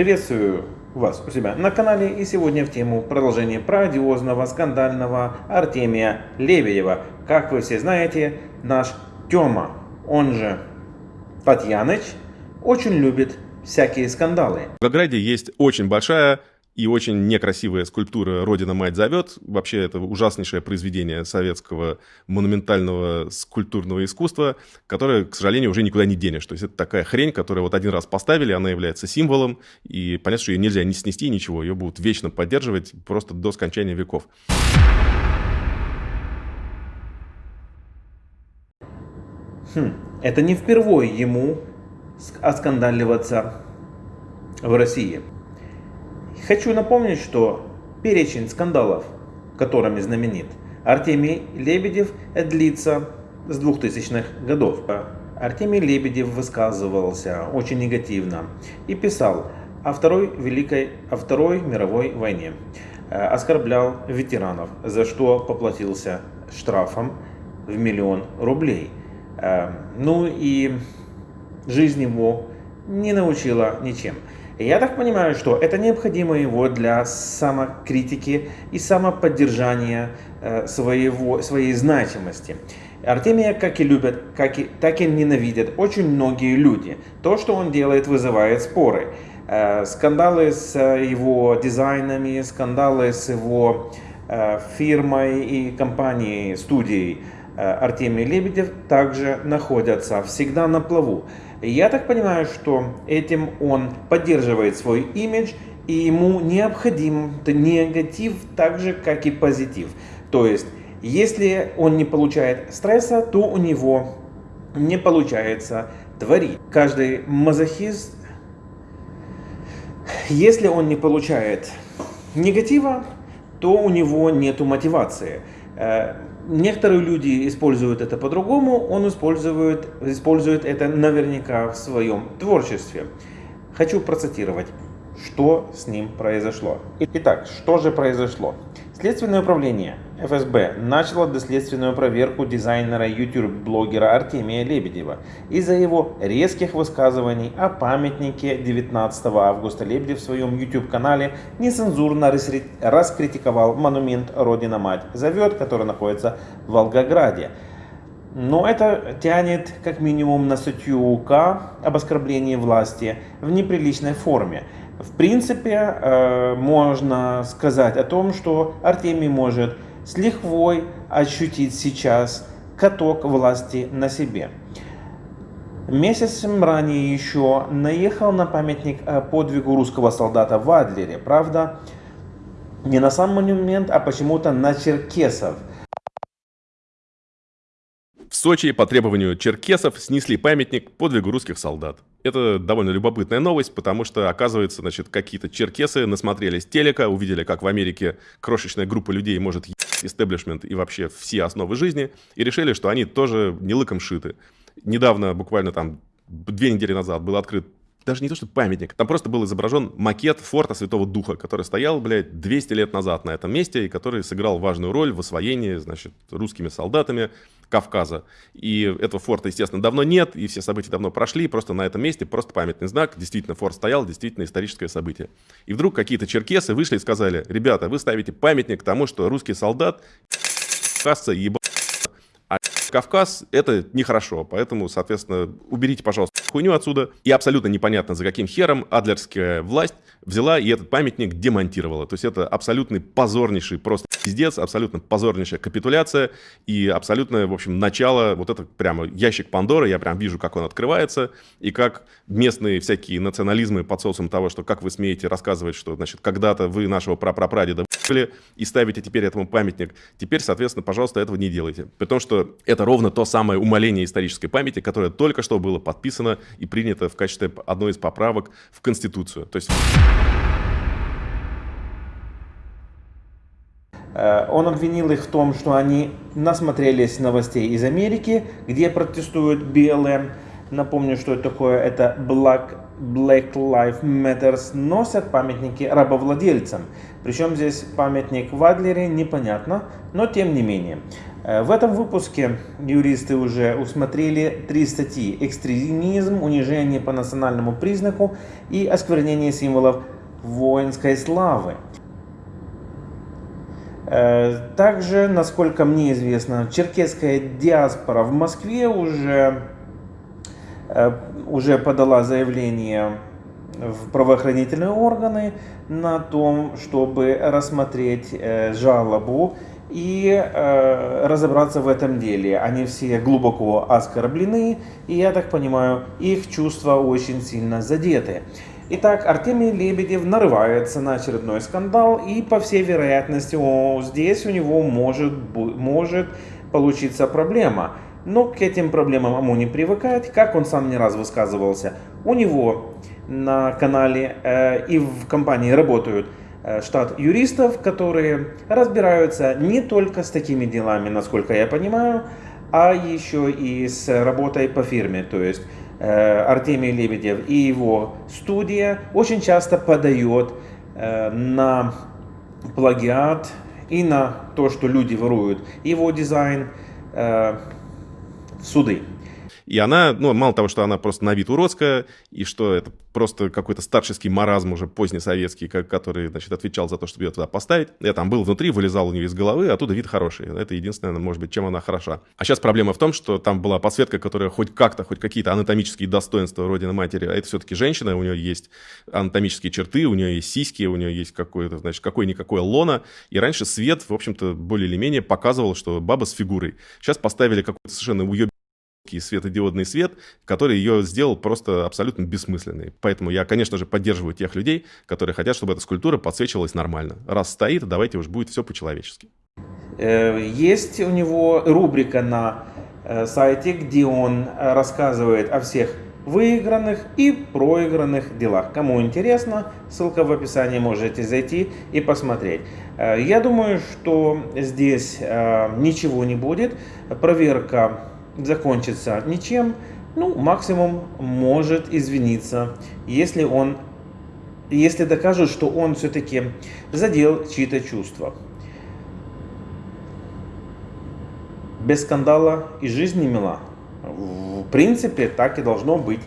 Приветствую вас у себя на канале и сегодня в тему продолжения про одиозного, скандального Артемия Лебедева. Как вы все знаете, наш Тёма, он же Татьяныч, очень любит всякие скандалы. В Волгограде есть очень большая и очень некрасивая скульптура «Родина мать зовет». Вообще, это ужаснейшее произведение советского монументального скульптурного искусства, которое, к сожалению, уже никуда не денешь. То есть это такая хрень, которую вот один раз поставили, она является символом, и понятно, что ее нельзя не снести, ничего, ее будут вечно поддерживать просто до скончания веков. Хм, это не впервые ему оскандаливаться в России. Хочу напомнить, что перечень скандалов, которыми знаменит Артемий Лебедев, длится с 2000-х годов. Артемий Лебедев высказывался очень негативно и писал о Второй, Великой, о Второй мировой войне, э, оскорблял ветеранов, за что поплатился штрафом в миллион рублей. Э, ну и жизнь его не научила ничем. Я так понимаю, что это необходимо его для самокритики и самоподдержания э, своего, своей значимости. Артемия как и любят, как и, так и ненавидят очень многие люди. То, что он делает, вызывает споры. Э, скандалы с его дизайнами, скандалы с его э, фирмой и компанией, студией Артемий Лебедев также находятся всегда на плаву. Я так понимаю, что этим он поддерживает свой имидж, и ему необходим негатив так же, как и позитив. То есть, если он не получает стресса, то у него не получается творить. Каждый мазохист, если он не получает негатива, то у него нет мотивации. Некоторые люди используют это по-другому, он использует, использует это наверняка в своем творчестве. Хочу процитировать, что с ним произошло. Итак, что же произошло? Следственное управление ФСБ начало доследственную проверку дизайнера YouTube-блогера Артемия Лебедева из-за его резких высказываний о памятнике 19 августа Лебедев в своем YouTube-канале нецензурно раскритиковал монумент «Родина-мать зовет», который находится в Волгограде. Но это тянет как минимум на статью УК об оскорблении власти в неприличной форме. В принципе, э, можно сказать о том, что Артемий может с лихвой ощутить сейчас каток власти на себе. Месяцем ранее еще наехал на памятник э, подвигу русского солдата в Адлере. Правда, не на сам монумент, а почему-то на черкесов – в Сочи по требованию черкесов снесли памятник подвигу русских солдат. Это довольно любопытная новость, потому что, оказывается, значит, какие-то черкесы насмотрелись телека, увидели, как в Америке крошечная группа людей может истеблишмент и вообще все основы жизни, и решили, что они тоже не лыком шиты. Недавно, буквально там две недели назад, был открыт даже не то, что памятник, там просто был изображен макет форта Святого Духа, который стоял, блядь, 200 лет назад на этом месте, и который сыграл важную роль в освоении, значит, русскими солдатами Кавказа. И этого форта, естественно, давно нет, и все события давно прошли, просто на этом месте просто памятный знак, действительно, форт стоял, действительно историческое событие. И вдруг какие-то черкесы вышли и сказали, ребята, вы ставите памятник тому, что русский солдат, кавказца, ебал Кавказ — это нехорошо, поэтому, соответственно, уберите, пожалуйста, хуйню отсюда. И абсолютно непонятно, за каким хером адлерская власть взяла и этот памятник демонтировала. То есть это абсолютный позорнейший просто пиздец, абсолютно позорнейшая капитуляция и абсолютное, в общем, начало, вот это прямо ящик Пандоры, я прям вижу, как он открывается, и как местные всякие национализмы под соусом того, что как вы смеете рассказывать, что, значит, когда-то вы нашего прапрапрадеда и ставите теперь этому памятник. Теперь, соответственно, пожалуйста, этого не делайте. При том, что это ровно то самое умоление исторической памяти, которое только что было подписано и принято в качестве одной из поправок в Конституцию. То есть... Э, он обвинил их в том, что они насмотрелись новостей из Америки, где протестуют белые. Напомню, что это такое. Это Black Black Lives Matter носят памятники рабовладельцам. Причем здесь памятник в Адлере, непонятно, но тем не менее. Э, в этом выпуске юристы уже усмотрели три статьи. Экстремизм, унижение по национальному признаку и осквернение символов воинской славы. Э, также, насколько мне известно, черкесская диаспора в Москве уже, уже подала заявление в правоохранительные органы на том, чтобы рассмотреть жалобу и э, разобраться в этом деле. Они все глубоко оскорблены, и я так понимаю, их чувства очень сильно задеты. Итак, Артемий Лебедев нарывается на очередной скандал, и по всей вероятности о, здесь у него может, может получиться проблема. Но к этим проблемам ему не привыкать, как он сам не раз высказывался. У него на канале э, и в компании работают Э, штат юристов, которые разбираются не только с такими делами, насколько я понимаю, а еще и с работой по фирме. То есть э, Артемий Лебедев и его студия очень часто подает э, на плагиат и на то, что люди воруют его дизайн в суды. И она, ну, мало того, что она просто на вид уродская, и что это просто какой-то старческий маразм уже позднесоветский, который, значит, отвечал за то, чтобы ее туда поставить. Я там был внутри, вылезал у нее из головы, а оттуда вид хороший. Это единственное, может быть, чем она хороша. А сейчас проблема в том, что там была подсветка, которая хоть как-то, хоть какие-то анатомические достоинства Родины Матери, а это все-таки женщина, у нее есть анатомические черты, у нее есть сиськи, у нее есть какое-то, значит, какое-никакое лона. И раньше свет, в общем-то, более или менее показывал, что баба с фигурой. Сейчас поставили какой-то совершенно уеб светодиодный свет, который ее сделал просто абсолютно бессмысленной. Поэтому я, конечно же, поддерживаю тех людей, которые хотят, чтобы эта скульптура подсвечивалась нормально. Раз стоит, давайте уж будет все по-человечески. Э, есть у него рубрика на э, сайте, где он э, рассказывает о всех выигранных и проигранных делах. Кому интересно, ссылка в описании, можете зайти и посмотреть. Я думаю, что здесь ничего не будет. Проверка закончится ничем, ну, максимум может извиниться, если он, если докажут, что он все-таки задел чьи-то чувства. Без скандала и жизнь не мила. В принципе, так и должно быть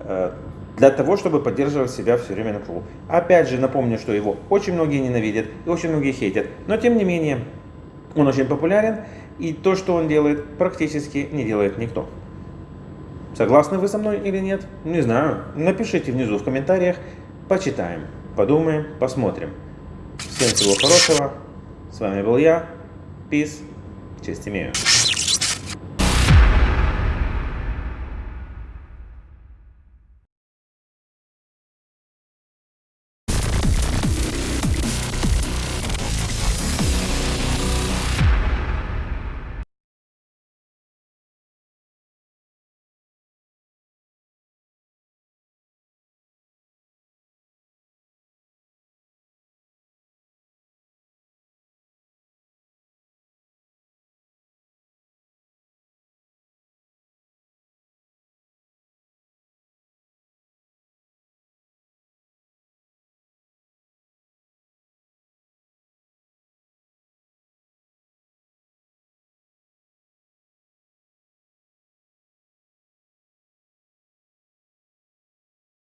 э, для того, чтобы поддерживать себя все время на кругу. Опять же, напомню, что его очень многие ненавидят и очень многие хейтят, но тем не менее, он очень популярен, и то, что он делает, практически не делает никто. Согласны вы со мной или нет? Не знаю. Напишите внизу в комментариях. Почитаем, подумаем, посмотрим. Всем всего хорошего. С вами был я. Peace. Честь имею.